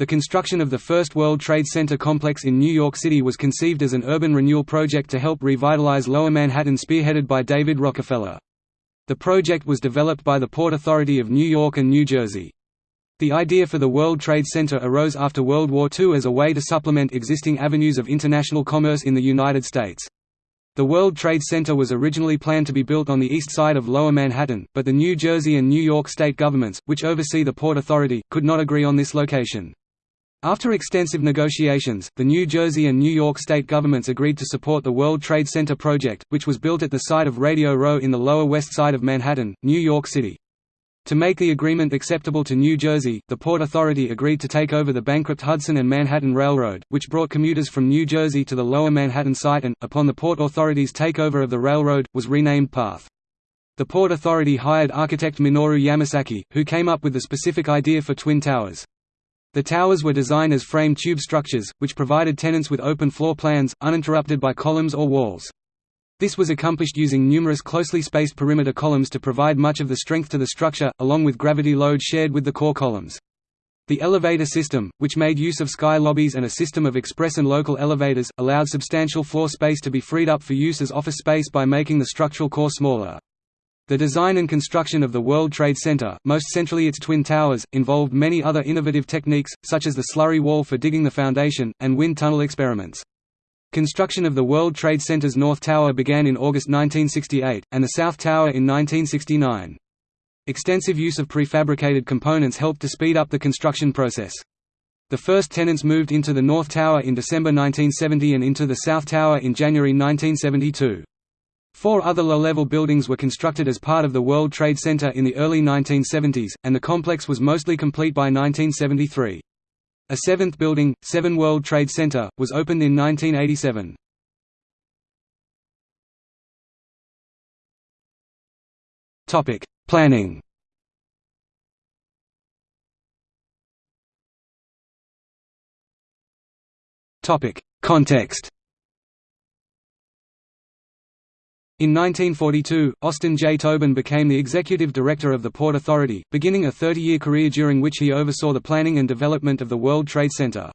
The construction of the first World Trade Center complex in New York City was conceived as an urban renewal project to help revitalize Lower Manhattan spearheaded by David Rockefeller. The project was developed by the Port Authority of New York and New Jersey. The idea for the World Trade Center arose after World War II as a way to supplement existing avenues of international commerce in the United States. The World Trade Center was originally planned to be built on the east side of Lower Manhattan, but the New Jersey and New York state governments, which oversee the Port Authority, could not agree on this location. After extensive negotiations, the New Jersey and New York state governments agreed to support the World Trade Center project, which was built at the site of Radio Row in the Lower West Side of Manhattan, New York City. To make the agreement acceptable to New Jersey, the Port Authority agreed to take over the bankrupt Hudson and Manhattan Railroad, which brought commuters from New Jersey to the Lower Manhattan site and, upon the Port Authority's takeover of the railroad, was renamed PATH. The Port Authority hired architect Minoru Yamasaki, who came up with the specific idea for Twin Towers. The towers were designed as frame tube structures, which provided tenants with open floor plans, uninterrupted by columns or walls. This was accomplished using numerous closely spaced perimeter columns to provide much of the strength to the structure, along with gravity load shared with the core columns. The elevator system, which made use of sky lobbies and a system of express and local elevators, allowed substantial floor space to be freed up for use as office space by making the structural core smaller. The design and construction of the World Trade Center, most centrally its Twin Towers, involved many other innovative techniques, such as the slurry wall for digging the foundation, and wind tunnel experiments. Construction of the World Trade Center's North Tower began in August 1968, and the South Tower in 1969. Extensive use of prefabricated components helped to speed up the construction process. The first tenants moved into the North Tower in December 1970 and into the South Tower in January 1972. Four other low-level buildings were constructed as part of the World Trade Center in the early 1970s, and the complex was mostly complete by 1973. A seventh building, 7 World Trade Center, was opened in 1987. Planning Context In 1942, Austin J. Tobin became the executive director of the Port Authority, beginning a 30-year career during which he oversaw the planning and development of the World Trade Center.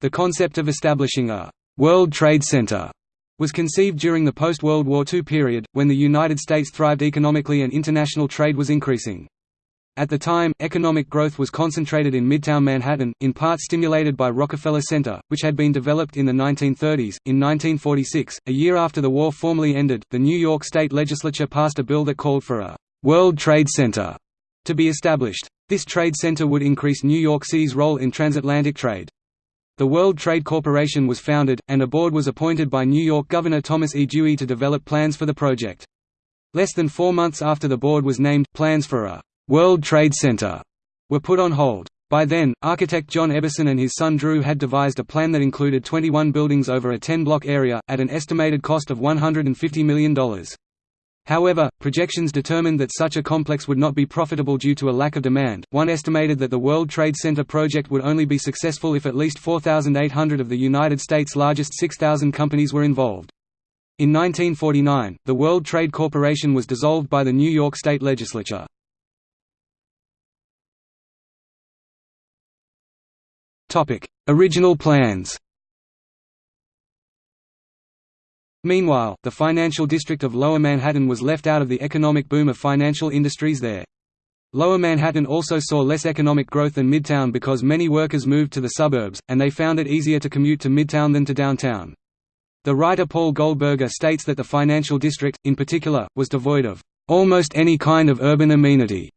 The concept of establishing a «World Trade Center» was conceived during the post-World War II period, when the United States thrived economically and international trade was increasing. At the time, economic growth was concentrated in Midtown Manhattan, in part stimulated by Rockefeller Center, which had been developed in the 1930s. In 1946, a year after the war formally ended, the New York State Legislature passed a bill that called for a World Trade Center to be established. This trade center would increase New York City's role in transatlantic trade. The World Trade Corporation was founded, and a board was appointed by New York Governor Thomas E. Dewey to develop plans for the project. Less than four months after the board was named, plans for a World Trade Center were put on hold. By then, architect John Eberson and his son Drew had devised a plan that included 21 buildings over a 10-block area, at an estimated cost of $150 million. However, projections determined that such a complex would not be profitable due to a lack of demand. One estimated that the World Trade Center project would only be successful if at least 4,800 of the United States' largest 6,000 companies were involved. In 1949, the World Trade Corporation was dissolved by the New York State Legislature. Original plans Meanwhile, the financial district of Lower Manhattan was left out of the economic boom of financial industries there. Lower Manhattan also saw less economic growth than Midtown because many workers moved to the suburbs, and they found it easier to commute to Midtown than to downtown. The writer Paul Goldberger states that the financial district, in particular, was devoid of almost any kind of urban amenity,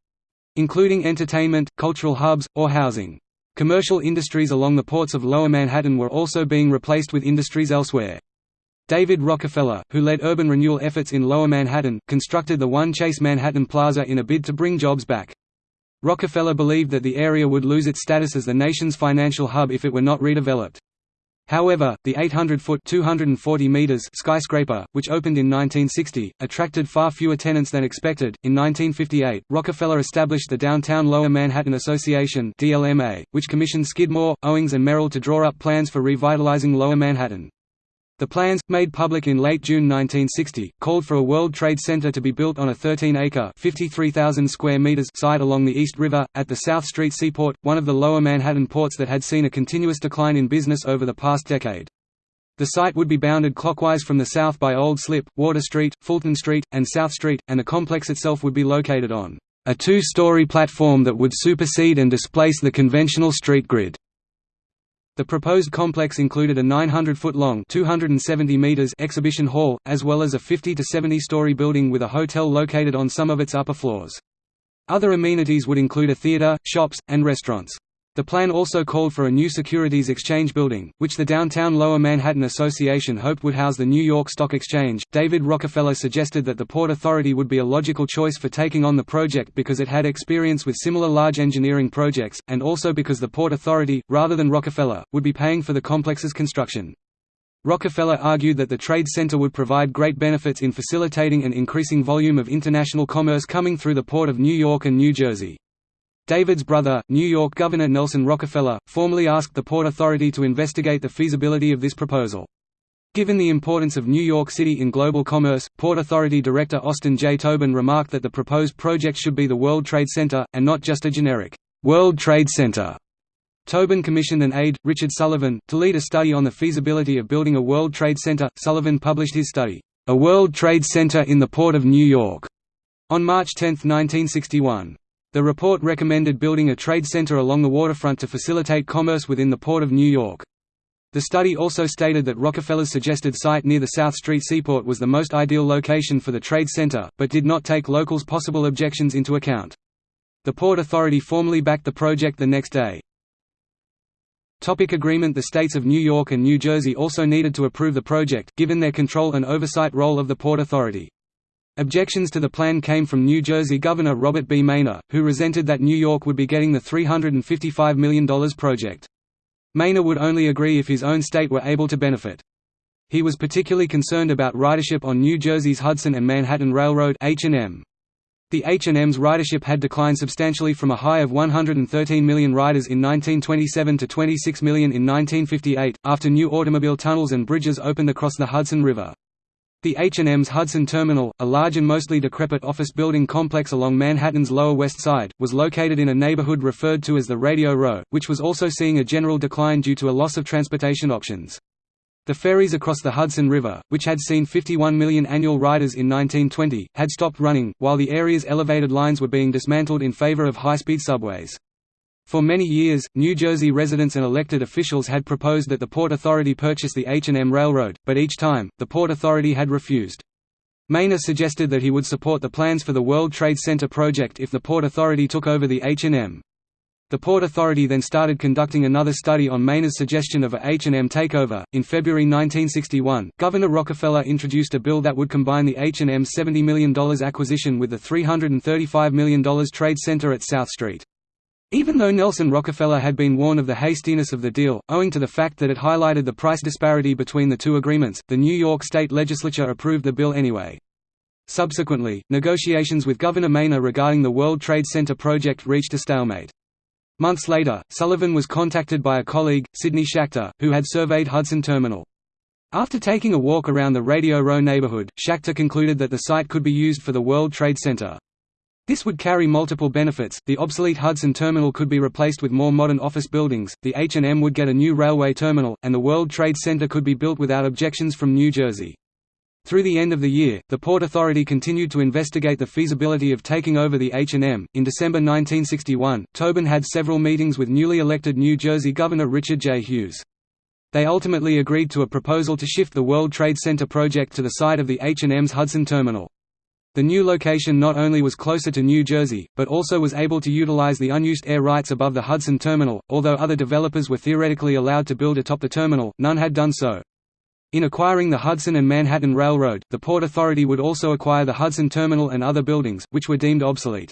including entertainment, cultural hubs, or housing. Commercial industries along the ports of Lower Manhattan were also being replaced with industries elsewhere. David Rockefeller, who led urban renewal efforts in Lower Manhattan, constructed the One Chase Manhattan Plaza in a bid to bring jobs back. Rockefeller believed that the area would lose its status as the nation's financial hub if it were not redeveloped. However, the 800-foot (240 meters) skyscraper, which opened in 1960, attracted far fewer tenants than expected. In 1958, Rockefeller established the Downtown Lower Manhattan Association (DLMA), which commissioned Skidmore, Owings and Merrill to draw up plans for revitalizing Lower Manhattan. The plans, made public in late June 1960, called for a World Trade Center to be built on a 13-acre (53,000 square meters) site along the East River, at the South Street Seaport, one of the lower Manhattan ports that had seen a continuous decline in business over the past decade. The site would be bounded clockwise from the south by Old Slip, Water Street, Fulton Street, and South Street, and the complex itself would be located on a two-story platform that would supersede and displace the conventional street grid. The proposed complex included a 900-foot-long (270 meters) exhibition hall, as well as a 50 to 70-story building with a hotel located on some of its upper floors. Other amenities would include a theater, shops, and restaurants. The plan also called for a new Securities Exchange building, which the downtown Lower Manhattan Association hoped would house the New York Stock Exchange. David Rockefeller suggested that the Port Authority would be a logical choice for taking on the project because it had experience with similar large engineering projects, and also because the Port Authority, rather than Rockefeller, would be paying for the complex's construction. Rockefeller argued that the Trade Center would provide great benefits in facilitating an increasing volume of international commerce coming through the Port of New York and New Jersey. David's brother, New York Governor Nelson Rockefeller, formally asked the Port Authority to investigate the feasibility of this proposal. Given the importance of New York City in global commerce, Port Authority Director Austin J. Tobin remarked that the proposed project should be the World Trade Center, and not just a generic, World Trade Center. Tobin commissioned an aide, Richard Sullivan, to lead a study on the feasibility of building a World Trade Center. Sullivan published his study, A World Trade Center in the Port of New York, on March 10, 1961. The report recommended building a trade center along the waterfront to facilitate commerce within the Port of New York. The study also stated that Rockefeller's suggested site near the South Street Seaport was the most ideal location for the trade center, but did not take locals' possible objections into account. The Port Authority formally backed the project the next day. Topic agreement The states of New York and New Jersey also needed to approve the project, given their control and oversight role of the Port Authority. Objections to the plan came from New Jersey Governor Robert B. Meyner, who resented that New York would be getting the $355 million project. Meyner would only agree if his own state were able to benefit. He was particularly concerned about ridership on New Jersey's Hudson and Manhattan Railroad H&M. The H&M's ridership had declined substantially from a high of 113 million riders in 1927 to 26 million in 1958, after new automobile tunnels and bridges opened across the Hudson River. The H&M's Hudson Terminal, a large and mostly decrepit office building complex along Manhattan's Lower West Side, was located in a neighborhood referred to as the Radio Row, which was also seeing a general decline due to a loss of transportation options. The ferries across the Hudson River, which had seen 51 million annual riders in 1920, had stopped running, while the area's elevated lines were being dismantled in favor of high-speed subways. For many years, New Jersey residents and elected officials had proposed that the Port Authority purchase the H&M Railroad, but each time, the Port Authority had refused. Meyner suggested that he would support the plans for the World Trade Center project if the Port Authority took over the H&M. The Port Authority then started conducting another study on Meyner's suggestion of a H&M takeover. In February 1961, Governor Rockefeller introduced a bill that would combine the H&M's $70 million acquisition with the $335 million trade center at South Street. Even though Nelson Rockefeller had been warned of the hastiness of the deal, owing to the fact that it highlighted the price disparity between the two agreements, the New York State Legislature approved the bill anyway. Subsequently, negotiations with Governor Meyner regarding the World Trade Center project reached a stalemate. Months later, Sullivan was contacted by a colleague, Sidney Schachter, who had surveyed Hudson Terminal. After taking a walk around the Radio Row neighborhood, Schachter concluded that the site could be used for the World Trade Center. This would carry multiple benefits, the obsolete Hudson terminal could be replaced with more modern office buildings, the H&M would get a new railway terminal, and the World Trade Center could be built without objections from New Jersey. Through the end of the year, the Port Authority continued to investigate the feasibility of taking over the H&M. In December 1961, Tobin had several meetings with newly elected New Jersey Governor Richard J. Hughes. They ultimately agreed to a proposal to shift the World Trade Center project to the site of the H&M's Hudson Terminal. The new location not only was closer to New Jersey, but also was able to utilize the unused air rights above the Hudson Terminal. Although other developers were theoretically allowed to build atop the terminal, none had done so. In acquiring the Hudson and Manhattan Railroad, the Port Authority would also acquire the Hudson Terminal and other buildings, which were deemed obsolete.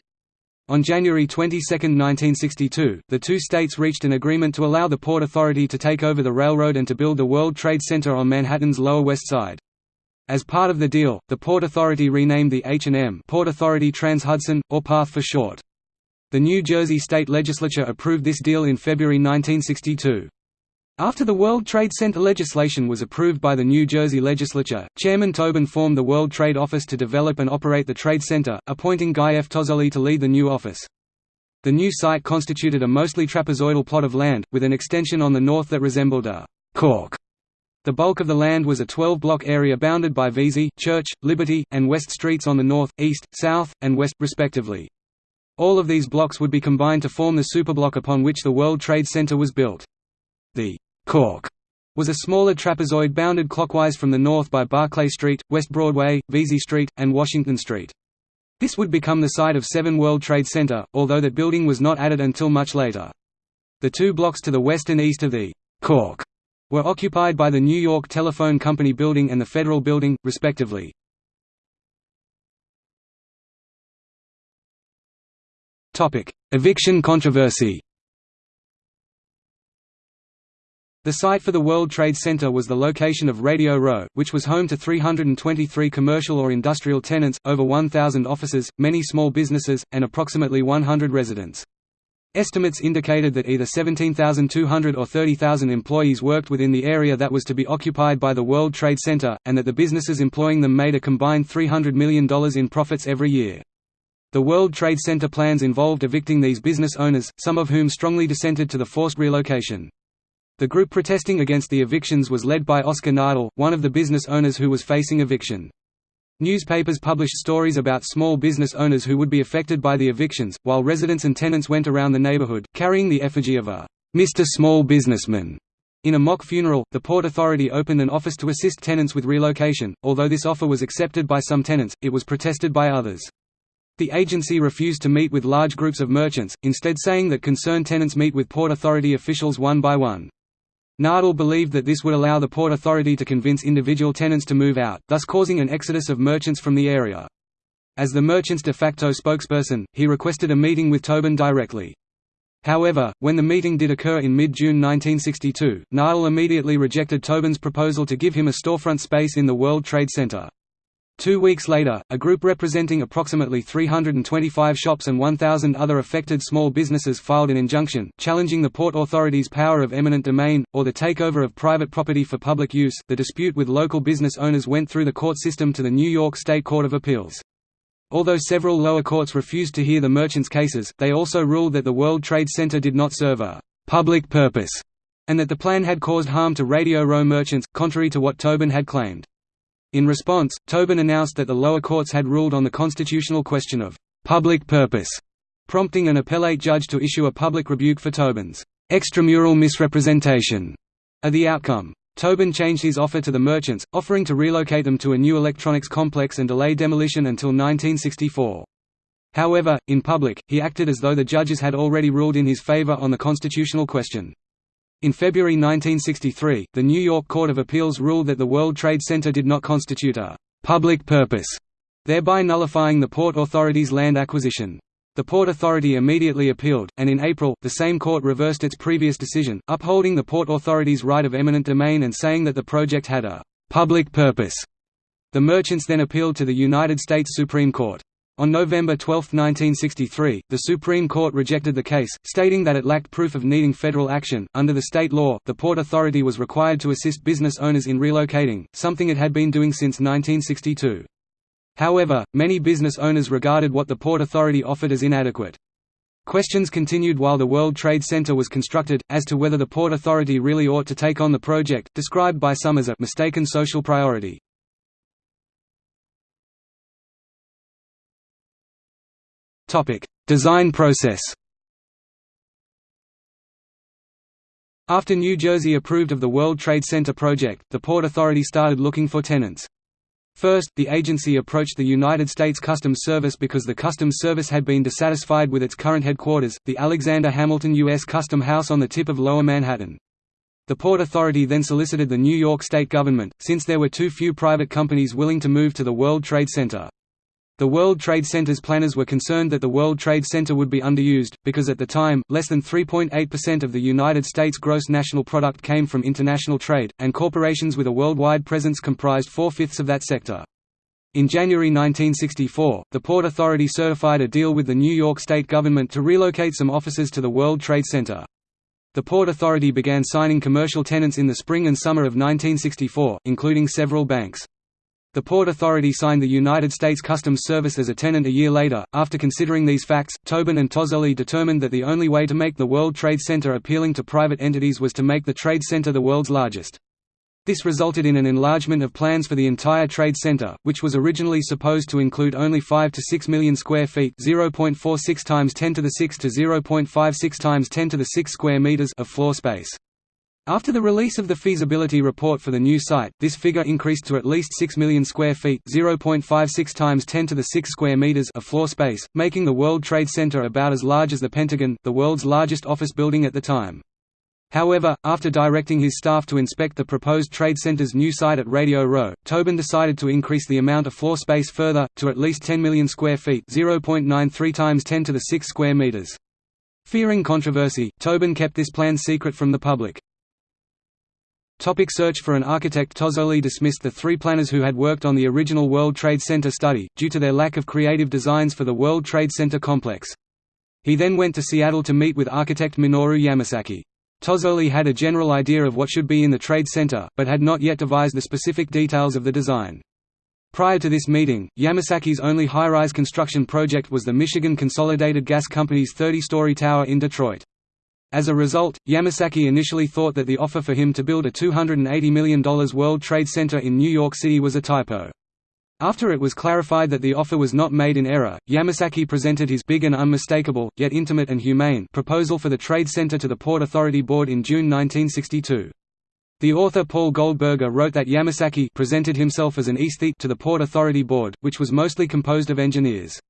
On January 22, 1962, the two states reached an agreement to allow the Port Authority to take over the railroad and to build the World Trade Center on Manhattan's Lower West Side. As part of the deal, the Port Authority renamed the H&M Port Authority Trans-Hudson, or PATH for short. The New Jersey state legislature approved this deal in February 1962. After the World Trade Center legislation was approved by the New Jersey legislature, Chairman Tobin formed the World Trade Office to develop and operate the Trade Center, appointing Guy F. Tozzoli to lead the new office. The new site constituted a mostly trapezoidal plot of land, with an extension on the north that resembled a cork. The bulk of the land was a 12-block area bounded by Vesey, Church, Liberty, and West Streets on the north, east, south, and west, respectively. All of these blocks would be combined to form the superblock upon which the World Trade Center was built. The Cork was a smaller trapezoid bounded clockwise from the north by Barclay Street, West Broadway, Vesey Street, and Washington Street. This would become the site of 7 World Trade Center, although that building was not added until much later. The two blocks to the west and east of the Cork were occupied by the New York Telephone Company building and the Federal Building, respectively. Eviction controversy The site for the World Trade Center was the location of Radio Row, which was home to 323 commercial or industrial tenants, over 1,000 offices, many small businesses, and approximately 100 residents. Estimates indicated that either 17,200 or 30,000 employees worked within the area that was to be occupied by the World Trade Center, and that the businesses employing them made a combined $300 million in profits every year. The World Trade Center plans involved evicting these business owners, some of whom strongly dissented to the forced relocation. The group protesting against the evictions was led by Oscar Nadel, one of the business owners who was facing eviction. Newspapers published stories about small business owners who would be affected by the evictions, while residents and tenants went around the neighborhood, carrying the effigy of a Mr. Small Businessman. In a mock funeral, the Port Authority opened an office to assist tenants with relocation. Although this offer was accepted by some tenants, it was protested by others. The agency refused to meet with large groups of merchants, instead saying that concerned tenants meet with Port Authority officials one by one. Nadel believed that this would allow the Port Authority to convince individual tenants to move out, thus causing an exodus of merchants from the area. As the merchant's de facto spokesperson, he requested a meeting with Tobin directly. However, when the meeting did occur in mid-June 1962, Nadel immediately rejected Tobin's proposal to give him a storefront space in the World Trade Center. Two weeks later, a group representing approximately 325 shops and 1,000 other affected small businesses filed an injunction, challenging the Port Authority's power of eminent domain, or the takeover of private property for public use. The dispute with local business owners went through the court system to the New York State Court of Appeals. Although several lower courts refused to hear the merchants' cases, they also ruled that the World Trade Center did not serve a public purpose, and that the plan had caused harm to Radio Row merchants, contrary to what Tobin had claimed. In response, Tobin announced that the lower courts had ruled on the constitutional question of public purpose, prompting an appellate judge to issue a public rebuke for Tobin's extramural misrepresentation of the outcome. Tobin changed his offer to the merchants, offering to relocate them to a new electronics complex and delay demolition until 1964. However, in public, he acted as though the judges had already ruled in his favor on the constitutional question. In February 1963, the New York Court of Appeals ruled that the World Trade Center did not constitute a «public purpose», thereby nullifying the Port Authority's land acquisition. The Port Authority immediately appealed, and in April, the same court reversed its previous decision, upholding the Port Authority's right of eminent domain and saying that the project had a «public purpose». The merchants then appealed to the United States Supreme Court. On November 12, 1963, the Supreme Court rejected the case, stating that it lacked proof of needing federal action. Under the state law, the Port Authority was required to assist business owners in relocating, something it had been doing since 1962. However, many business owners regarded what the Port Authority offered as inadequate. Questions continued while the World Trade Center was constructed, as to whether the Port Authority really ought to take on the project, described by some as a mistaken social priority. Design process After New Jersey approved of the World Trade Center project, the Port Authority started looking for tenants. First, the agency approached the United States Customs Service because the Customs Service had been dissatisfied with its current headquarters, the Alexander Hamilton U.S. Custom House on the tip of Lower Manhattan. The Port Authority then solicited the New York State government, since there were too few private companies willing to move to the World Trade Center. The World Trade Center's planners were concerned that the World Trade Center would be underused, because at the time, less than 3.8% of the United States gross national product came from international trade, and corporations with a worldwide presence comprised four-fifths of that sector. In January 1964, the Port Authority certified a deal with the New York State government to relocate some offices to the World Trade Center. The Port Authority began signing commercial tenants in the spring and summer of 1964, including several banks. The Port Authority signed the United States Customs Service as a tenant a year later. After considering these facts, Tobin and Tozzoli determined that the only way to make the World Trade Center appealing to private entities was to make the Trade Center the world's largest. This resulted in an enlargement of plans for the entire trade center, which was originally supposed to include only 5 to 6 million square feet (0.46 times 10 to the 6 to 0.56 times 10 to the 6 square meters) of floor space. After the release of the feasibility report for the new site, this figure increased to at least 6 million square feet (0.56 times 10 to the 6 square meters) of floor space, making the World Trade Center about as large as the Pentagon, the world's largest office building at the time. However, after directing his staff to inspect the proposed Trade Center's new site at Radio Row, Tobin decided to increase the amount of floor space further, to at least 10 million square feet 0.93 times 10 to the 6 square meters. Fearing controversy, Tobin kept this plan secret from the public. Topic search for an architect Tozzoli dismissed the three planners who had worked on the original World Trade Center study, due to their lack of creative designs for the World Trade Center complex. He then went to Seattle to meet with architect Minoru Yamasaki. Tozzoli had a general idea of what should be in the trade center, but had not yet devised the specific details of the design. Prior to this meeting, Yamasaki's only high-rise construction project was the Michigan Consolidated Gas Company's 30-story tower in Detroit. As a result, Yamasaki initially thought that the offer for him to build a $280 million World Trade Center in New York City was a typo. After it was clarified that the offer was not made in error, Yamasaki presented his big and unmistakable, yet intimate and humane, proposal for the Trade Center to the Port Authority Board in June 1962. The author Paul Goldberger wrote that Yamasaki presented himself as an aesthete to the Port Authority Board, which was mostly composed of engineers.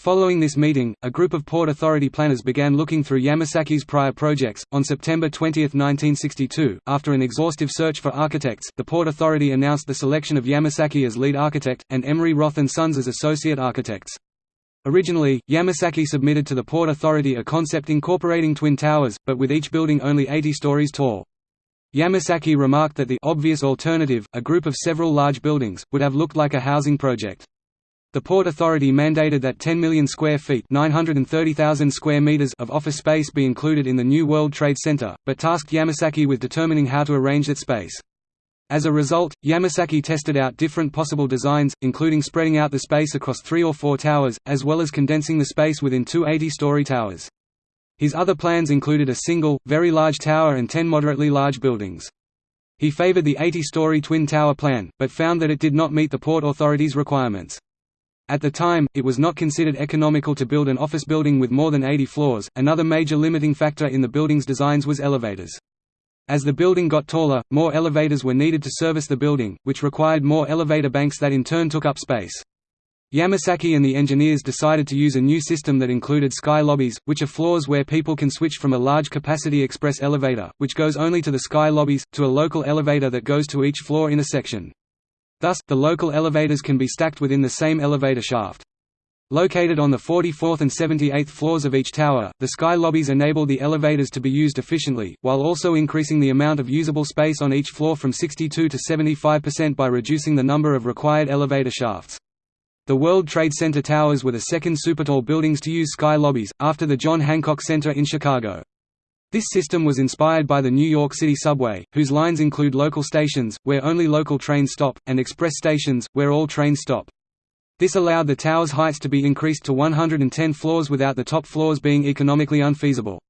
Following this meeting, a group of Port Authority planners began looking through Yamasaki's prior projects. On September 20, 1962, after an exhaustive search for architects, the Port Authority announced the selection of Yamasaki as lead architect, and Emery Roth and Sons as associate architects. Originally, Yamasaki submitted to the Port Authority a concept incorporating twin towers, but with each building only 80 stories tall. Yamasaki remarked that the obvious alternative, a group of several large buildings, would have looked like a housing project. The Port Authority mandated that 10 million square feet square meters of office space be included in the new World Trade Center, but tasked Yamasaki with determining how to arrange that space. As a result, Yamasaki tested out different possible designs, including spreading out the space across three or four towers, as well as condensing the space within two 80-story towers. His other plans included a single, very large tower and ten moderately large buildings. He favored the 80-story twin tower plan, but found that it did not meet the Port Authority's requirements. At the time, it was not considered economical to build an office building with more than 80 floors. Another major limiting factor in the building's designs was elevators. As the building got taller, more elevators were needed to service the building, which required more elevator banks that in turn took up space. Yamasaki and the engineers decided to use a new system that included sky lobbies, which are floors where people can switch from a large capacity express elevator, which goes only to the sky lobbies, to a local elevator that goes to each floor in a section. Thus, the local elevators can be stacked within the same elevator shaft. Located on the 44th and 78th floors of each tower, the sky lobbies enable the elevators to be used efficiently, while also increasing the amount of usable space on each floor from 62 to 75% by reducing the number of required elevator shafts. The World Trade Center towers were the second supertall buildings to use sky lobbies, after the John Hancock Center in Chicago. This system was inspired by the New York City subway, whose lines include local stations, where only local trains stop, and express stations, where all trains stop. This allowed the tower's heights to be increased to 110 floors without the top floors being economically unfeasible.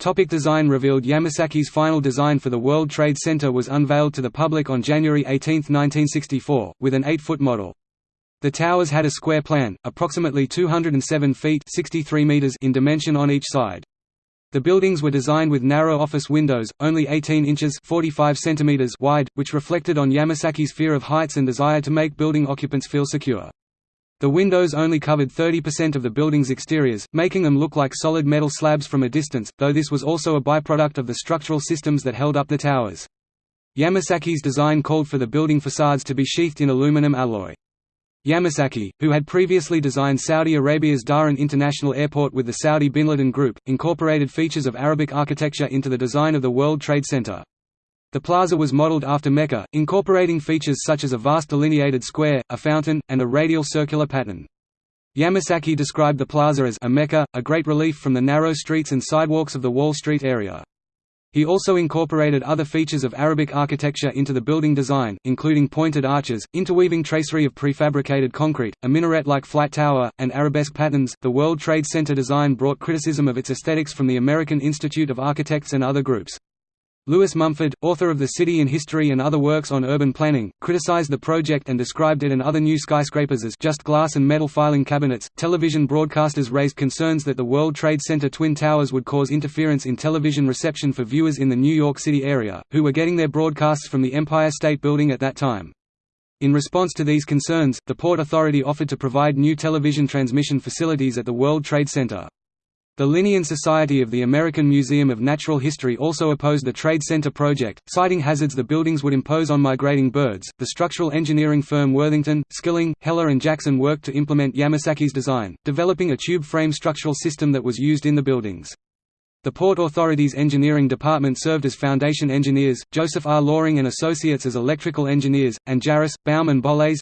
Topic design revealed Yamasaki's final design for the World Trade Center was unveiled to the public on January 18, 1964, with an 8-foot model. The towers had a square plan, approximately 207 feet 63 meters in dimension on each side. The buildings were designed with narrow office windows, only 18 inches 45 centimeters wide, which reflected on Yamasaki's fear of heights and desire to make building occupants feel secure. The windows only covered 30% of the building's exteriors, making them look like solid metal slabs from a distance, though this was also a byproduct of the structural systems that held up the towers. Yamasaki's design called for the building facades to be sheathed in aluminum alloy. Yamasaki, who had previously designed Saudi Arabia's Dhahran International Airport with the Saudi Bin Laden Group, incorporated features of Arabic architecture into the design of the World Trade Center. The plaza was modeled after Mecca, incorporating features such as a vast delineated square, a fountain, and a radial circular pattern. Yamasaki described the plaza as a mecca, a great relief from the narrow streets and sidewalks of the Wall Street area. He also incorporated other features of Arabic architecture into the building design, including pointed arches, interweaving tracery of prefabricated concrete, a minaret-like flight tower, and arabesque patterns. The World Trade Center design brought criticism of its aesthetics from the American Institute of Architects and other groups. Lewis Mumford, author of The City in History and other works on urban planning, criticized the project and described it and other new skyscrapers as just glass and metal filing cabinets. Television broadcasters raised concerns that the World Trade Center Twin Towers would cause interference in television reception for viewers in the New York City area, who were getting their broadcasts from the Empire State Building at that time. In response to these concerns, the Port Authority offered to provide new television transmission facilities at the World Trade Center. The Linnean Society of the American Museum of Natural History also opposed the Trade Center project, citing hazards the buildings would impose on migrating birds. The structural engineering firm Worthington, Skilling, Heller, and Jackson worked to implement Yamasaki's design, developing a tube frame structural system that was used in the buildings. The Port Authority's engineering department served as foundation engineers, Joseph R. Loring and Associates as electrical engineers, and Jaros, Baum and Bolles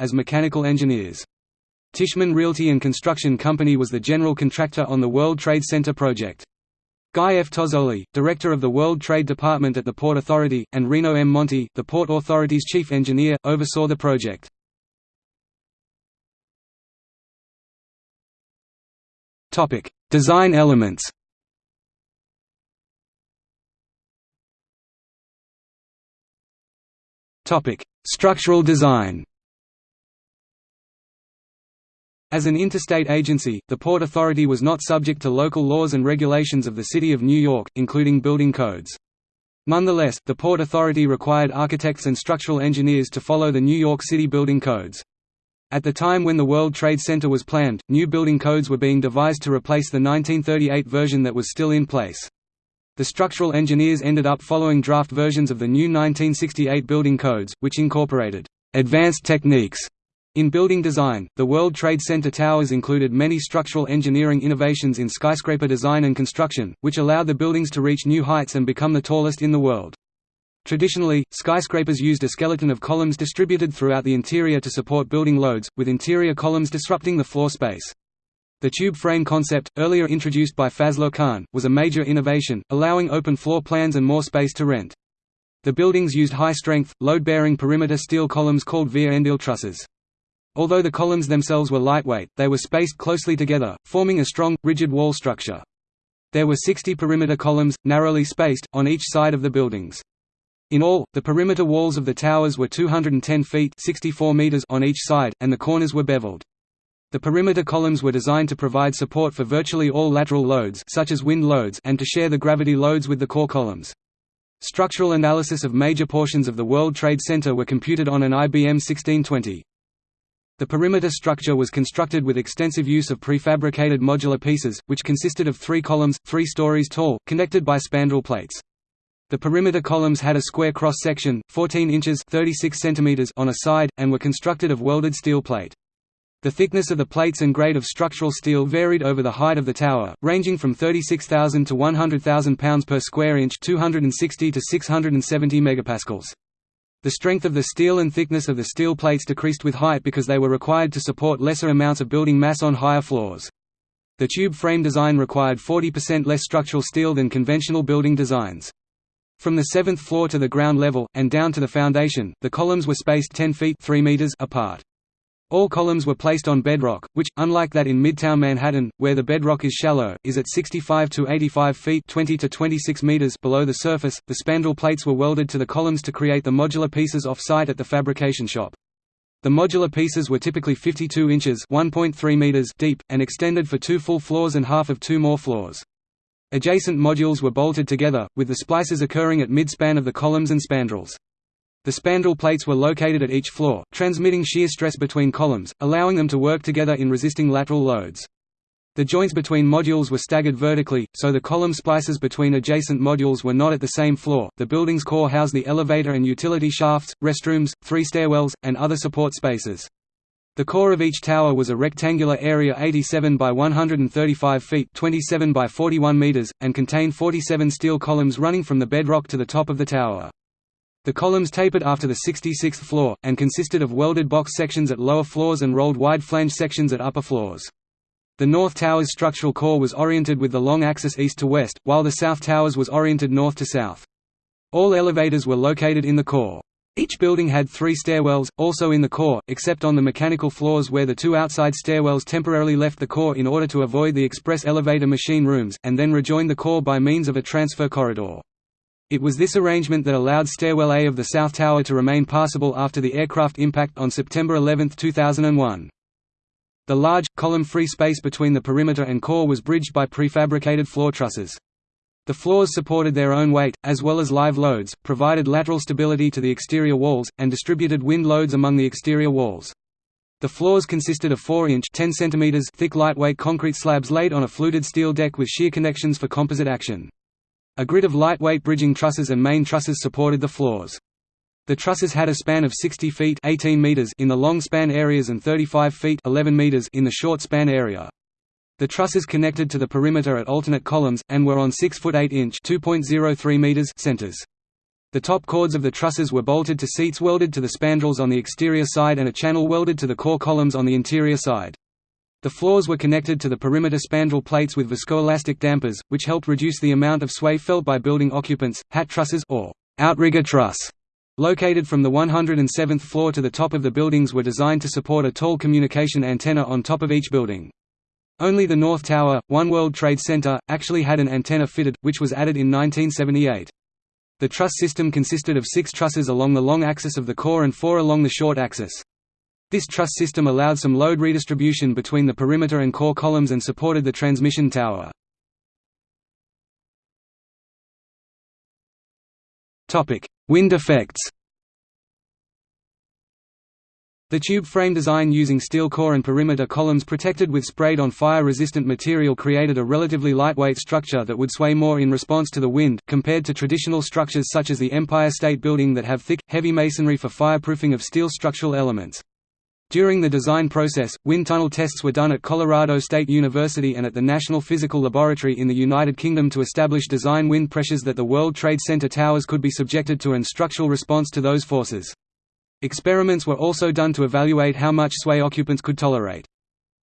as mechanical engineers. Tishman Realty and Construction Company was the general contractor on the World Trade Center project. Guy F. Tozzoli, director of the World Trade Department at the Port Authority, and Rino M. Monti, the Port Authority's chief engineer, oversaw the project. Topic: Design elements Topic: Structural design as an interstate agency, the Port Authority was not subject to local laws and regulations of the City of New York, including building codes. Nonetheless, the Port Authority required architects and structural engineers to follow the New York City building codes. At the time when the World Trade Center was planned, new building codes were being devised to replace the 1938 version that was still in place. The structural engineers ended up following draft versions of the new 1968 building codes, which incorporated advanced techniques in building design, the World Trade Center towers included many structural engineering innovations in skyscraper design and construction, which allowed the buildings to reach new heights and become the tallest in the world. Traditionally, skyscrapers used a skeleton of columns distributed throughout the interior to support building loads, with interior columns disrupting the floor space. The tube frame concept, earlier introduced by Fazlur Khan, was a major innovation, allowing open floor plans and more space to rent. The buildings used high-strength, load-bearing perimeter steel columns called Vierendeel trusses. Although the columns themselves were lightweight, they were spaced closely together, forming a strong, rigid wall structure. There were 60 perimeter columns, narrowly spaced, on each side of the buildings. In all, the perimeter walls of the towers were 210 feet 64 meters on each side, and the corners were beveled. The perimeter columns were designed to provide support for virtually all lateral loads such as wind loads and to share the gravity loads with the core columns. Structural analysis of major portions of the World Trade Center were computed on an IBM 1620. The perimeter structure was constructed with extensive use of prefabricated modular pieces, which consisted of three columns, three stories tall, connected by spandrel plates. The perimeter columns had a square cross-section, 14 inches 36 centimeters on a side, and were constructed of welded steel plate. The thickness of the plates and grade of structural steel varied over the height of the tower, ranging from 36,000 to 100,000 pounds per square inch 260 to 670 megapascals. The strength of the steel and thickness of the steel plates decreased with height because they were required to support lesser amounts of building mass on higher floors. The tube frame design required 40% less structural steel than conventional building designs. From the seventh floor to the ground level, and down to the foundation, the columns were spaced 10 feet 3 meters apart. All columns were placed on bedrock, which, unlike that in Midtown Manhattan, where the bedrock is shallow, is at 65 to 85 feet 20 to 26 meters below the surface. The spandrel plates were welded to the columns to create the modular pieces off-site at the fabrication shop. The modular pieces were typically 52 inches (1.3 meters) deep, and extended for two full floors and half of two more floors. Adjacent modules were bolted together, with the splices occurring at mid-span of the columns and spandrels. The spandrel plates were located at each floor, transmitting shear stress between columns, allowing them to work together in resisting lateral loads. The joints between modules were staggered vertically, so the column splices between adjacent modules were not at the same floor. The building's core housed the elevator and utility shafts, restrooms, three stairwells, and other support spaces. The core of each tower was a rectangular area 87 by 135 feet 27 by 41 meters, and contained 47 steel columns running from the bedrock to the top of the tower. The columns tapered after the 66th floor, and consisted of welded box sections at lower floors and rolled wide flange sections at upper floors. The North Tower's structural core was oriented with the long axis east to west, while the South Tower's was oriented north to south. All elevators were located in the core. Each building had three stairwells, also in the core, except on the mechanical floors where the two outside stairwells temporarily left the core in order to avoid the express elevator machine rooms, and then rejoined the core by means of a transfer corridor. It was this arrangement that allowed Stairwell A of the South Tower to remain passable after the aircraft impact on September 11, 2001. The large, column-free space between the perimeter and core was bridged by prefabricated floor trusses. The floors supported their own weight, as well as live loads, provided lateral stability to the exterior walls, and distributed wind loads among the exterior walls. The floors consisted of 4-inch thick lightweight concrete slabs laid on a fluted steel deck with shear connections for composite action. A grid of lightweight bridging trusses and main trusses supported the floors. The trusses had a span of 60 feet 18 meters in the long span areas and 35 feet 11 meters in the short span area. The trusses connected to the perimeter at alternate columns, and were on 6 foot 8 inch meters centers. The top chords of the trusses were bolted to seats welded to the spandrels on the exterior side and a channel welded to the core columns on the interior side. The floors were connected to the perimeter spandrel plates with viscoelastic dampers, which helped reduce the amount of sway felt by building occupants. Hat trusses or outrigger truss located from the 107th floor to the top of the buildings were designed to support a tall communication antenna on top of each building. Only the North Tower, One World Trade Center, actually had an antenna fitted, which was added in 1978. The truss system consisted of six trusses along the long axis of the core and four along the short axis. This truss system allowed some load redistribution between the perimeter and core columns and supported the transmission tower. Wind effects The tube frame design using steel core and perimeter columns protected with sprayed-on fire-resistant material created a relatively lightweight structure that would sway more in response to the wind, compared to traditional structures such as the Empire State Building that have thick, heavy masonry for fireproofing of steel structural elements. During the design process, wind tunnel tests were done at Colorado State University and at the National Physical Laboratory in the United Kingdom to establish design wind pressures that the World Trade Center towers could be subjected to and structural response to those forces. Experiments were also done to evaluate how much sway occupants could tolerate.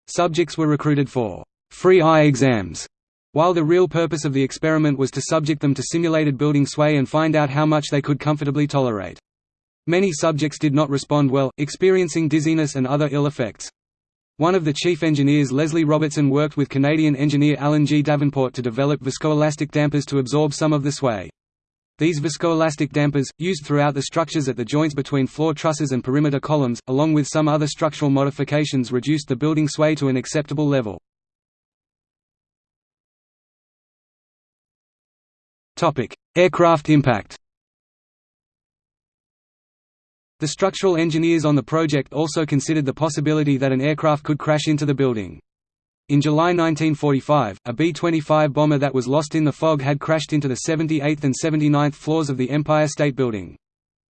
Subjects were recruited for free eye exams, while the real purpose of the experiment was to subject them to simulated building sway and find out how much they could comfortably tolerate. Many subjects did not respond well, experiencing dizziness and other ill effects. One of the chief engineers Leslie Robertson worked with Canadian engineer Alan G. Davenport to develop viscoelastic dampers to absorb some of the sway. These viscoelastic dampers, used throughout the structures at the joints between floor trusses and perimeter columns, along with some other structural modifications reduced the building sway to an acceptable level. Aircraft impact the structural engineers on the project also considered the possibility that an aircraft could crash into the building. In July 1945, a B-25 bomber that was lost in the fog had crashed into the 78th and 79th floors of the Empire State Building.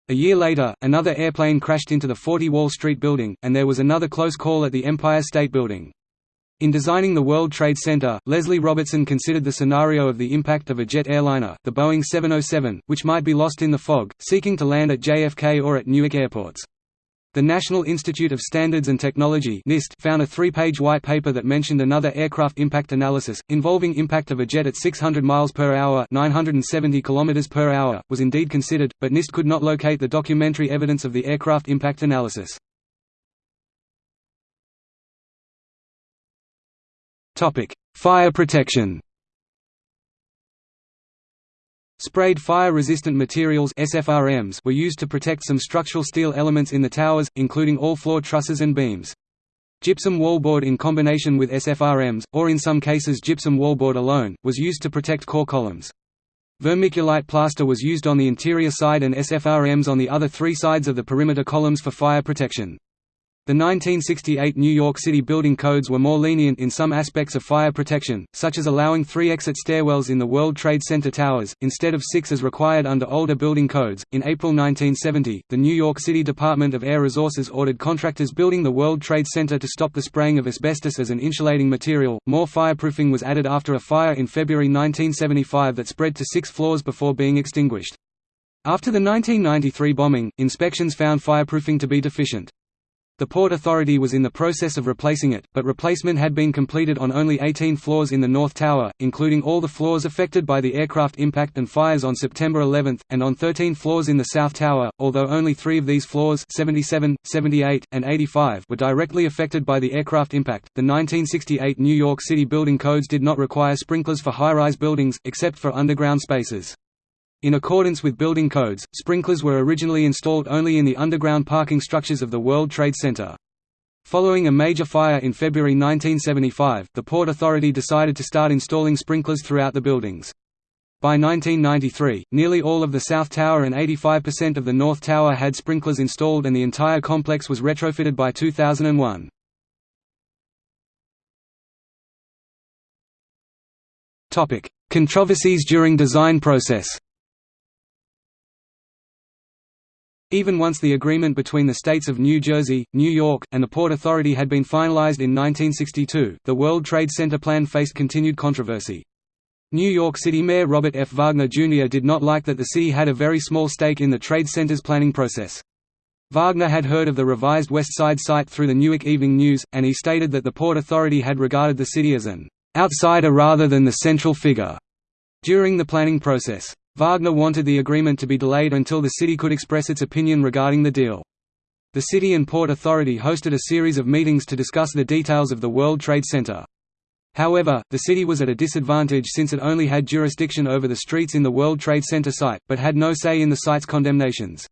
A year later, another airplane crashed into the 40 Wall Street building, and there was another close call at the Empire State Building. In designing the World Trade Center, Leslie Robertson considered the scenario of the impact of a jet airliner, the Boeing 707, which might be lost in the fog, seeking to land at JFK or at Newark airports. The National Institute of Standards and Technology NIST found a three-page white paper that mentioned another aircraft impact analysis, involving impact of a jet at 600 miles per hour 970 kilometers per hour, was indeed considered, but NIST could not locate the documentary evidence of the aircraft impact analysis. Fire protection. Sprayed fire-resistant materials (SFRMs) were used to protect some structural steel elements in the towers, including all floor trusses and beams. Gypsum wallboard in combination with SFRMs, or in some cases gypsum wallboard alone, was used to protect core columns. Vermiculite plaster was used on the interior side and SFRMs on the other three sides of the perimeter columns for fire protection. The 1968 New York City building codes were more lenient in some aspects of fire protection, such as allowing three exit stairwells in the World Trade Center towers, instead of six as required under older building codes. In April 1970, the New York City Department of Air Resources ordered contractors building the World Trade Center to stop the spraying of asbestos as an insulating material. More fireproofing was added after a fire in February 1975 that spread to six floors before being extinguished. After the 1993 bombing, inspections found fireproofing to be deficient. The Port Authority was in the process of replacing it, but replacement had been completed on only 18 floors in the North Tower, including all the floors affected by the aircraft impact and fires on September 11, and on 13 floors in the South Tower, although only three of these floors 77, 78, and 85 were directly affected by the aircraft impact. The 1968 New York City building codes did not require sprinklers for high-rise buildings, except for underground spaces. In accordance with building codes, sprinklers were originally installed only in the underground parking structures of the World Trade Center. Following a major fire in February 1975, the Port Authority decided to start installing sprinklers throughout the buildings. By 1993, nearly all of the South Tower and 85% of the North Tower had sprinklers installed and the entire complex was retrofitted by 2001. Controversies during design process Even once the agreement between the states of New Jersey, New York, and the Port Authority had been finalized in 1962, the World Trade Center plan faced continued controversy. New York City Mayor Robert F. Wagner Jr. did not like that the city had a very small stake in the Trade Center's planning process. Wagner had heard of the revised West Side site through the Newark Evening News, and he stated that the Port Authority had regarded the city as an outsider rather than the central figure during the planning process. Wagner wanted the agreement to be delayed until the city could express its opinion regarding the deal. The city and Port Authority hosted a series of meetings to discuss the details of the World Trade Center. However, the city was at a disadvantage since it only had jurisdiction over the streets in the World Trade Center site, but had no say in the site's condemnations.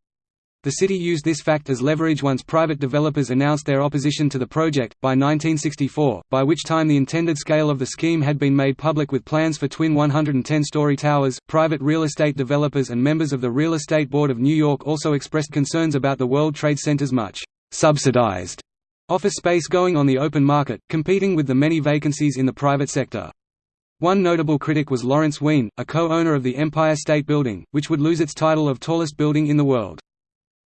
The city used this fact as leverage once private developers announced their opposition to the project. By 1964, by which time the intended scale of the scheme had been made public with plans for twin 110 story towers, private real estate developers and members of the Real Estate Board of New York also expressed concerns about the World Trade Center's much subsidized office space going on the open market, competing with the many vacancies in the private sector. One notable critic was Lawrence Wien, a co-owner of the Empire State Building, which would lose its title of tallest building in the world.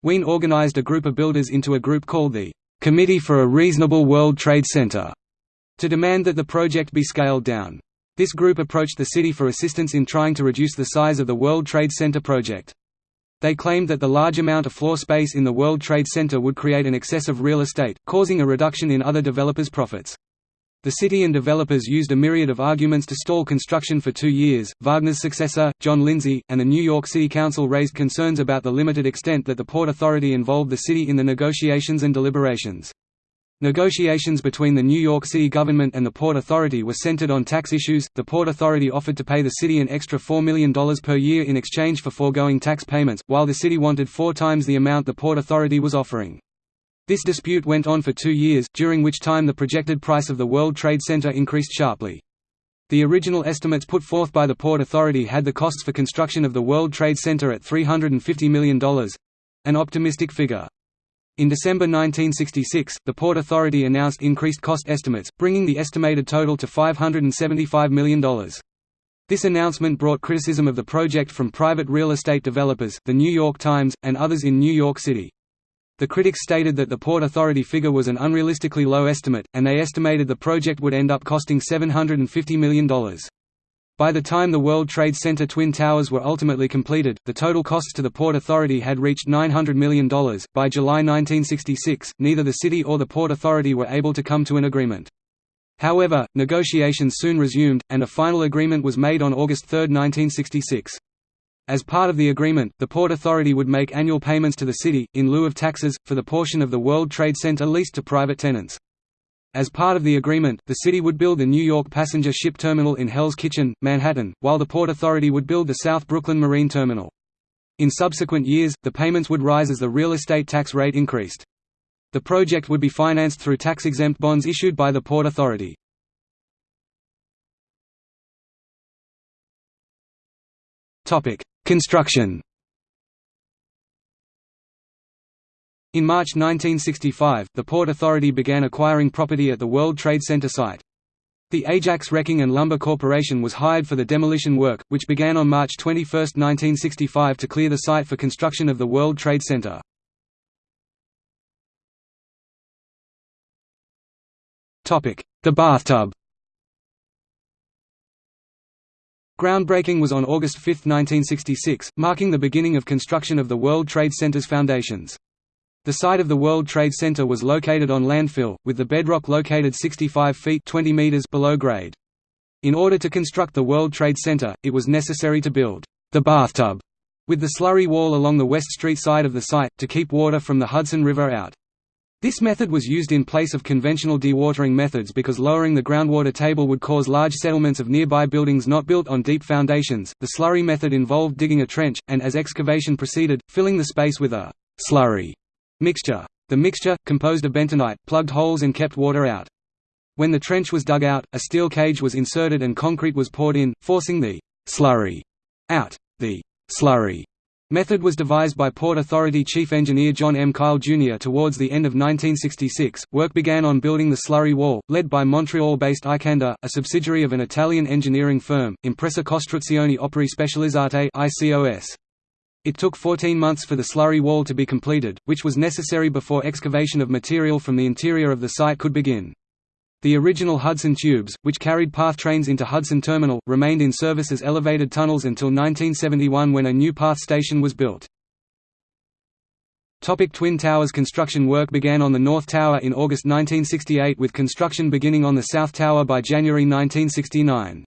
Wien organized a group of builders into a group called the Committee for a Reasonable World Trade Center to demand that the project be scaled down. This group approached the city for assistance in trying to reduce the size of the World Trade Center project. They claimed that the large amount of floor space in the World Trade Center would create an excess of real estate, causing a reduction in other developers' profits. The city and developers used a myriad of arguments to stall construction for two years. Wagner's successor, John Lindsay, and the New York City Council raised concerns about the limited extent that the Port Authority involved the city in the negotiations and deliberations. Negotiations between the New York City government and the Port Authority were centered on tax issues. The Port Authority offered to pay the city an extra $4 million per year in exchange for foregoing tax payments, while the city wanted four times the amount the Port Authority was offering. This dispute went on for two years, during which time the projected price of the World Trade Center increased sharply. The original estimates put forth by the Port Authority had the costs for construction of the World Trade Center at $350 million—an optimistic figure. In December 1966, the Port Authority announced increased cost estimates, bringing the estimated total to $575 million. This announcement brought criticism of the project from private real estate developers, The New York Times, and others in New York City. The critics stated that the Port Authority figure was an unrealistically low estimate, and they estimated the project would end up costing $750 million. By the time the World Trade Center Twin Towers were ultimately completed, the total costs to the Port Authority had reached $900 million. By July 1966, neither the city or the Port Authority were able to come to an agreement. However, negotiations soon resumed, and a final agreement was made on August 3, 1966. As part of the agreement, the Port Authority would make annual payments to the city, in lieu of taxes, for the portion of the World Trade Center leased to private tenants. As part of the agreement, the city would build the New York passenger ship terminal in Hell's Kitchen, Manhattan, while the Port Authority would build the South Brooklyn Marine Terminal. In subsequent years, the payments would rise as the real estate tax rate increased. The project would be financed through tax-exempt bonds issued by the Port Authority. Construction In March 1965, the Port Authority began acquiring property at the World Trade Center site. The Ajax Wrecking and Lumber Corporation was hired for the demolition work, which began on March 21, 1965 to clear the site for construction of the World Trade Center. The bathtub Groundbreaking was on August 5, 1966, marking the beginning of construction of the World Trade Center's foundations. The site of the World Trade Center was located on landfill, with the bedrock located 65 feet 20 meters below grade. In order to construct the World Trade Center, it was necessary to build the bathtub with the slurry wall along the West Street side of the site, to keep water from the Hudson River out. This method was used in place of conventional dewatering methods because lowering the groundwater table would cause large settlements of nearby buildings not built on deep foundations. The slurry method involved digging a trench, and as excavation proceeded, filling the space with a slurry mixture. The mixture, composed of bentonite, plugged holes and kept water out. When the trench was dug out, a steel cage was inserted and concrete was poured in, forcing the slurry out. The slurry method was devised by Port Authority Chief Engineer John M. Kyle Jr. Towards the end of 1966, work began on building the slurry wall, led by Montreal-based Icanda, a subsidiary of an Italian engineering firm, Impresa Costruzioni Opere Specializzate. It took 14 months for the slurry wall to be completed, which was necessary before excavation of material from the interior of the site could begin. The original Hudson tubes, which carried PATH trains into Hudson Terminal, remained in service as elevated tunnels until 1971 when a new PATH station was built. Topic Twin Towers Construction work began on the North Tower in August 1968 with construction beginning on the South Tower by January 1969.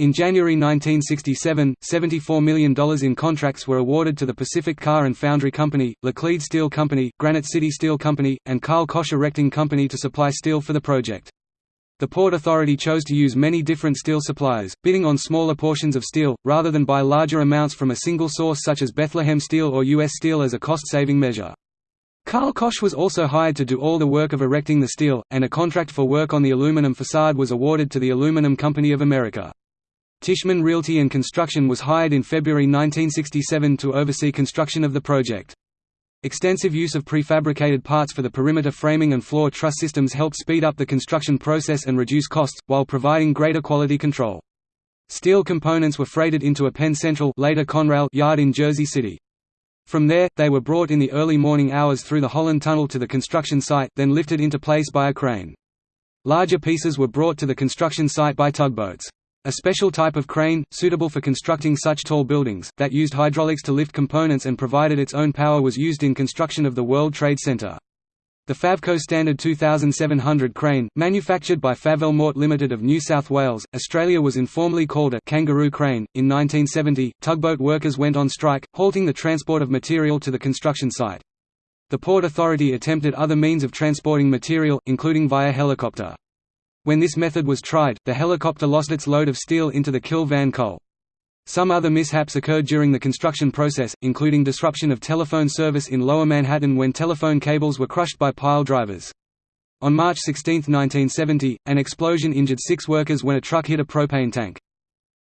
In January 1967, $74 million in contracts were awarded to the Pacific Car and Foundry Company, Laclede Steel Company, Granite City Steel Company, and Karl Koch Erecting Company to supply steel for the project. The Port Authority chose to use many different steel suppliers, bidding on smaller portions of steel, rather than buy larger amounts from a single source such as Bethlehem Steel or U.S. Steel as a cost-saving measure. Karl Koch was also hired to do all the work of erecting the steel, and a contract for work on the aluminum facade was awarded to the Aluminum Company of America. Tishman Realty and Construction was hired in February 1967 to oversee construction of the project. Extensive use of prefabricated parts for the perimeter framing and floor truss systems helped speed up the construction process and reduce costs, while providing greater quality control. Steel components were freighted into a Penn Central later Conrail yard in Jersey City. From there, they were brought in the early morning hours through the Holland Tunnel to the construction site, then lifted into place by a crane. Larger pieces were brought to the construction site by tugboats. A special type of crane, suitable for constructing such tall buildings, that used hydraulics to lift components and provided its own power was used in construction of the World Trade Center. The Favco Standard 2700 crane, manufactured by Favelle Mort Limited of New South Wales, Australia was informally called a «kangaroo crane». In 1970, tugboat workers went on strike, halting the transport of material to the construction site. The Port Authority attempted other means of transporting material, including via helicopter. When this method was tried, the helicopter lost its load of steel into the Kill Van Kull. Some other mishaps occurred during the construction process, including disruption of telephone service in Lower Manhattan when telephone cables were crushed by pile drivers. On March 16, 1970, an explosion injured six workers when a truck hit a propane tank.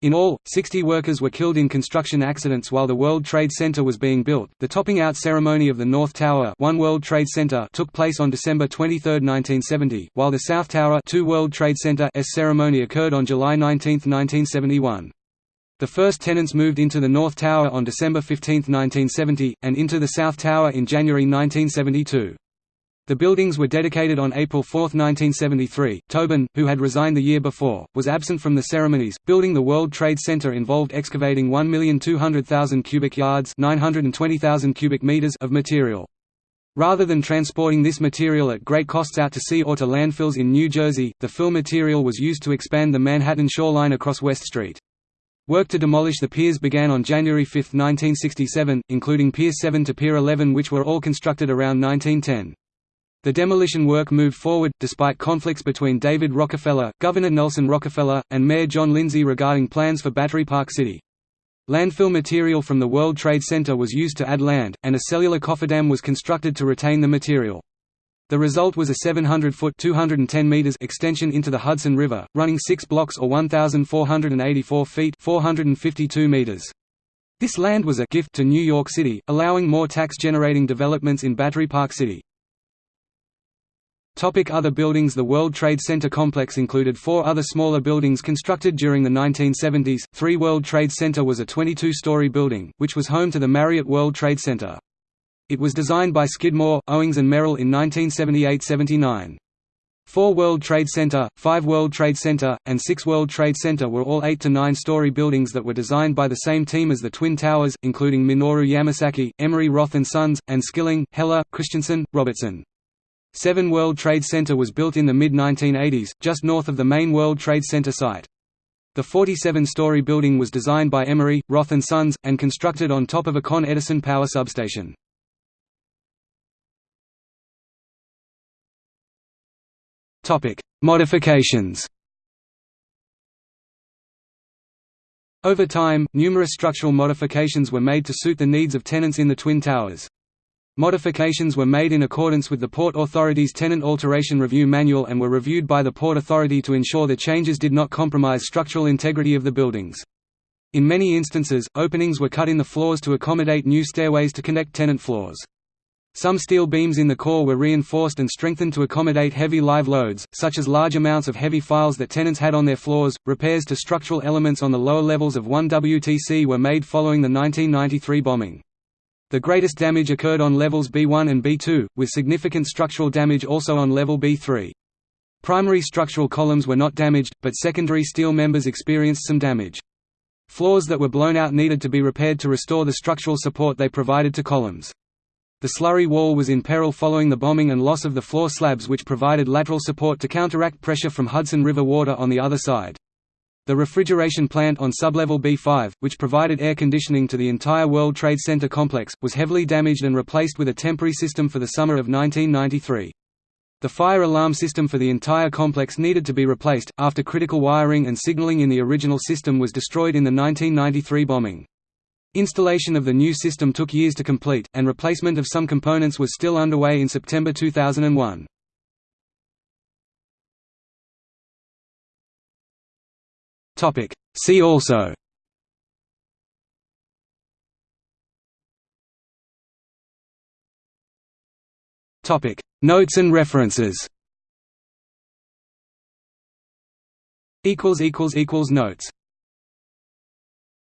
In all, 60 workers were killed in construction accidents while the World Trade Center was being built. The topping out ceremony of the North Tower, One World Trade Center, took place on December 23, 1970, while the South Tower, Two World Trade Center, S ceremony occurred on July 19, 1971. The first tenants moved into the North Tower on December 15, 1970, and into the South Tower in January 1972. The buildings were dedicated on April 4, 1973. Tobin, who had resigned the year before, was absent from the ceremonies. Building the World Trade Center involved excavating 1,200,000 cubic yards (920,000 cubic meters) of material. Rather than transporting this material at great costs out to sea or to landfills in New Jersey, the fill material was used to expand the Manhattan shoreline across West Street. Work to demolish the piers began on January 5, 1967, including Pier 7 to Pier 11 which were all constructed around 1910. The demolition work moved forward, despite conflicts between David Rockefeller, Governor Nelson Rockefeller, and Mayor John Lindsay regarding plans for Battery Park City. Landfill material from the World Trade Center was used to add land, and a cellular cofferdam was constructed to retain the material. The result was a 700-foot (210 meters) extension into the Hudson River, running six blocks or 1,484 feet 452 meters. This land was a gift to New York City, allowing more tax-generating developments in Battery Park City. Topic other buildings The World Trade Center complex included four other smaller buildings constructed during the 1970s. Three World Trade Center was a 22-story building, which was home to the Marriott World Trade Center. It was designed by Skidmore, Owings and Merrill in 1978–79. 4 World Trade Center, 5 World Trade Center, and 6 World Trade Center were all 8 to 9 story buildings that were designed by the same team as the Twin Towers, including Minoru Yamasaki, Emery Roth Sons, and Skilling, Helle, Christiansen, Robertson. 7 World Trade Center was built in the mid-1980s, just north of the main World Trade Center site. The 47-story building was designed by Emery, Roth Sons, and constructed on top of a Con Edison power substation. Modifications Over time, numerous structural modifications were made to suit the needs of tenants in the Twin Towers. Modifications were made in accordance with the Port Authority's Tenant Alteration Review Manual and were reviewed by the Port Authority to ensure the changes did not compromise structural integrity of the buildings. In many instances, openings were cut in the floors to accommodate new stairways to connect tenant floors. Some steel beams in the core were reinforced and strengthened to accommodate heavy live loads, such as large amounts of heavy files that tenants had on their floors. Repairs to structural elements on the lower levels of 1 WTC were made following the 1993 bombing. The greatest damage occurred on levels B1 and B2, with significant structural damage also on level B3. Primary structural columns were not damaged, but secondary steel members experienced some damage. Floors that were blown out needed to be repaired to restore the structural support they provided to columns. The slurry wall was in peril following the bombing and loss of the floor slabs which provided lateral support to counteract pressure from Hudson River water on the other side. The refrigeration plant on sublevel B5, which provided air conditioning to the entire World Trade Center complex, was heavily damaged and replaced with a temporary system for the summer of 1993. The fire alarm system for the entire complex needed to be replaced, after critical wiring and signaling in the original system was destroyed in the 1993 bombing. Installation of the new system took years to complete, and replacement of some components was still underway in September 2001. See also. Notes and references. Equals equals equals Notes